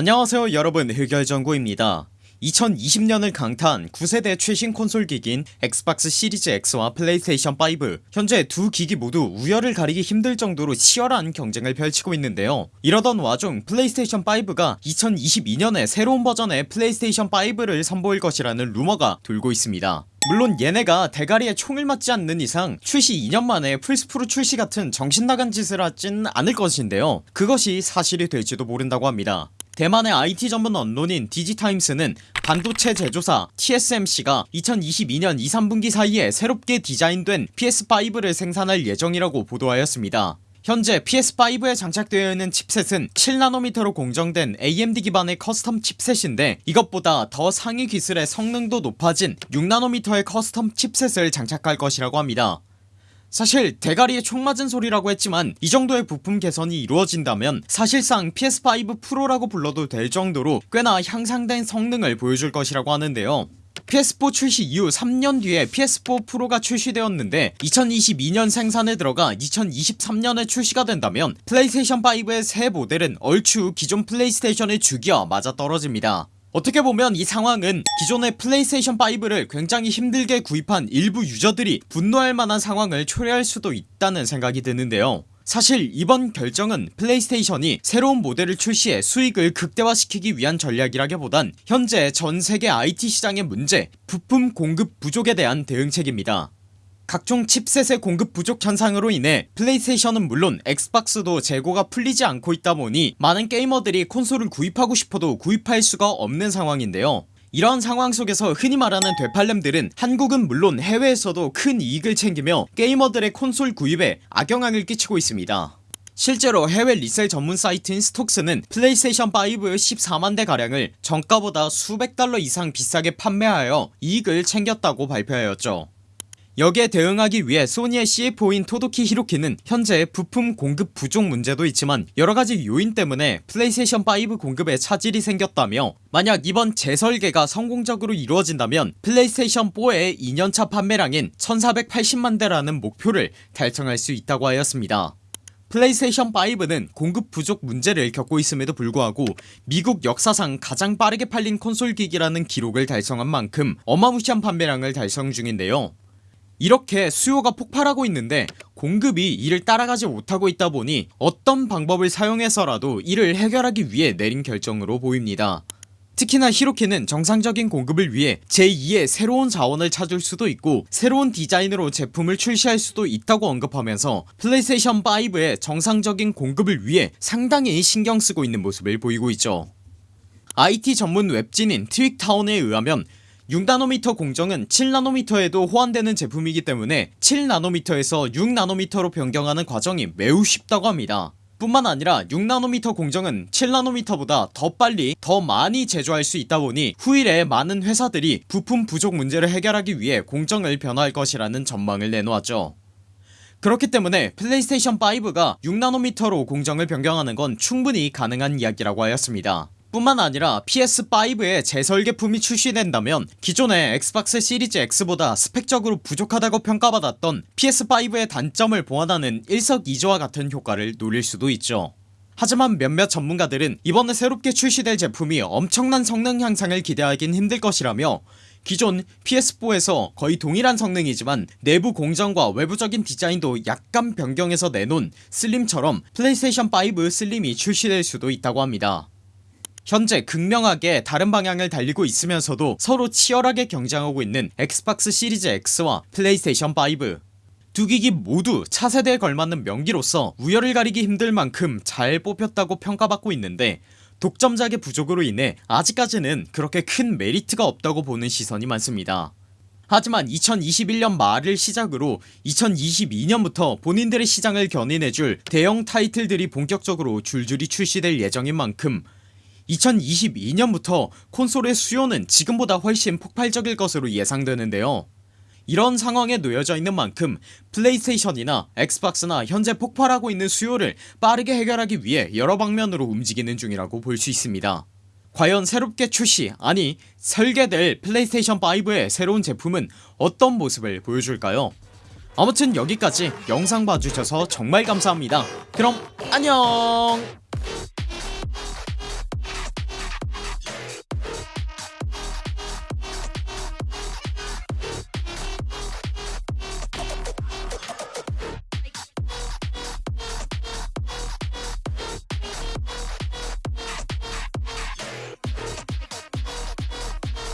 안녕하세요 여러분. 흑열전구입니다. 2020년을 강타한 9세대 최신 콘솔 기기인 엑스박스 시리즈 X와 플레이스테이션 5 현재 두 기기 모두 우열을 가리기 힘들 정도로 치열한 경쟁을 펼치고 있는데요. 이러던 와중 플레이스테이션 5가 2022년에 새로운 버전의 플레이스테이션 5를 선보일 것이라는 루머가 돌고 있습니다. 물론 얘네가 대가리에 총을 맞지 않는 이상 출시 2년 만에 플스프로 출시 같은 정신나간 짓을 하진 않을 것인데요. 그것이 사실이 될지도 모른다고 합니다 대만의 IT 전문 언론인 디지타임스는 반도체 제조사 TSMC가 2022년 2, 3분기 사이에 새롭게 디자인된 PS5를 생산할 예정이라고 보도하였습니다. 현재 PS5에 장착되어 있는 칩셋은 7나노미터로 공정된 AMD 기반의 custom chipset인데 이것보다 더 상위 기술의 성능도 높아진 6나노미터의 custom chipset을 장착할 것이라고 합니다 사실 대가리에 총 맞은 소리라고 했지만 이 정도의 부품 개선이 이루어진다면 사실상 PS5 프로라고 불러도 될 정도로 꽤나 향상된 성능을 보여줄 것이라고 하는데요. PS4 출시 이후 3년 뒤에 PS4 프로가 출시되었는데 2022년 생산에 들어가 2023년에 출시가 된다면 플레이스테이션 5의 새 모델은 얼추 기존 플레이스테이션의 주기와 맞아떨어집니다 어떻게 보면 이 상황은 기존의 플레이스테이션 5를 굉장히 힘들게 구입한 일부 유저들이 분노할 만한 상황을 초래할 수도 있다는 생각이 드는데요. 사실 이번 결정은 플레이스테이션이 새로운 모델을 출시해 수익을 극대화시키기 위한 전략이라기보단 현재 전세계 IT 시장의 문제 부품 공급 부족에 대한 대응책입니다 각종 chipset의 공급 부족 현상으로 인해 플레이스테이션은 물론 엑스박스도 재고가 풀리지 않고 있다 보니 많은 게이머들이 콘솔을 구입하고 싶어도 구입할 수가 없는 상황인데요. 이러한 상황 속에서 흔히 말하는 되팔렘들은 한국은 물론 해외에서도 큰 이익을 챙기며 게이머들의 콘솔 구입에 악영향을 끼치고 있습니다. 실제로 해외 resell 전문 사이트인 StockX는 플레이스테이션 5 14만대 가량을 정가보다 수백 달러 이상 비싸게 판매하여 이익을 챙겼다고 발표하였죠 여기에 대응하기 위해 소니의 CFO인 토도키 히로키는 현재 부품 공급 부족 문제도 있지만 여러가지 요인 때문에 플레이스테이션 5 공급에 차질이 생겼다며 만약 이번 재설계가 성공적으로 이루어진다면 플레이스테이션 4의 2년차 판매량인 1480만대라는 목표를 달성할 수 있다고 하였습니다. 플레이스테이션 5는 공급 부족 문제를 겪고 있음에도 불구하고 미국 역사상 가장 빠르게 팔린 콘솔 기기라는 기록을 달성한 만큼 어마무시한 판매량을 달성 중인데요 이렇게 수요가 폭발하고 있는데 공급이 이를 따라가지 못하고 있다 보니 어떤 방법을 사용해서라도 이를 해결하기 위해 내린 결정으로 보입니다. 특히나 히로키는 정상적인 공급을 위해 제2의 새로운 자원을 찾을 수도 있고 새로운 디자인으로 제품을 출시할 수도 있다고 언급하면서 플레이스테이션 5의 정상적인 공급을 위해 상당히 신경쓰고 있는 모습을 보이고 있죠. IT 전문 웹진인 TweakTown에 의하면 6나노미터 공정은 7나노미터에도 호환되는 제품이기 때문에 7나노미터에서 6나노미터로 변경하는 과정이 매우 쉽다고 합니다. 뿐만 아니라 6나노미터 공정은 7나노미터보다 더 빨리 더 많이 제조할 수 있다보니 후일에 많은 회사들이 부품 부족 문제를 해결하기 위해 공정을 변화할 것이라는 전망을 내놓았죠. 그렇기 때문에 플레이스테이션 5가 6나노미터로 공정을 변경하는 건 충분히 가능한 이야기라고 하였습니다 뿐만 아니라 PS5의 재설계품이 출시된다면 기존의 엑스박스 시리즈 X보다 스펙적으로 부족하다고 평가받았던 PS5의 단점을 보완하는 일석이조와 같은 효과를 노릴 수도 있죠. 하지만 몇몇 전문가들은 이번에 새롭게 출시될 제품이 엄청난 성능 향상을 기대하긴 힘들 것이라며 기존 PS4에서 거의 동일한 성능이지만 내부 공정과 외부적인 디자인도 약간 변경해서 내놓은 슬림처럼 플레이스테이션 5 슬림이 출시될 수도 있다고 합니다 현재 극명하게 다른 방향을 달리고 있으면서도 서로 치열하게 경쟁하고 있는 엑스박스 시리즈 X와 플레이스테이션 5 두 기기 모두 차세대에 걸맞는 명기로서 우열을 가리기 힘들 만큼 잘 뽑혔다고 평가받고 있는데 독점작의 부족으로 인해 아직까지는 그렇게 큰 메리트가 없다고 보는 시선이 많습니다. 하지만 2021년 말을 시작으로 2022년부터 본인들의 시장을 견인해줄 대형 타이틀들이 본격적으로 줄줄이 출시될 예정인 만큼 2022년부터 콘솔의 수요는 지금보다 훨씬 폭발적일 것으로 예상되는데요. 이런 상황에 놓여져 있는 만큼 플레이스테이션이나 엑스박스나 현재 폭발하고 있는 수요를 빠르게 해결하기 위해 여러 방면으로 움직이는 중이라고 볼 수 있습니다. 과연 새롭게 출시 아니 설계될 플레이스테이션5의 새로운 제품은 어떤 모습을 보여줄까요? 아무튼 여기까지 영상 봐주셔서 정말 감사합니다. 그럼 안녕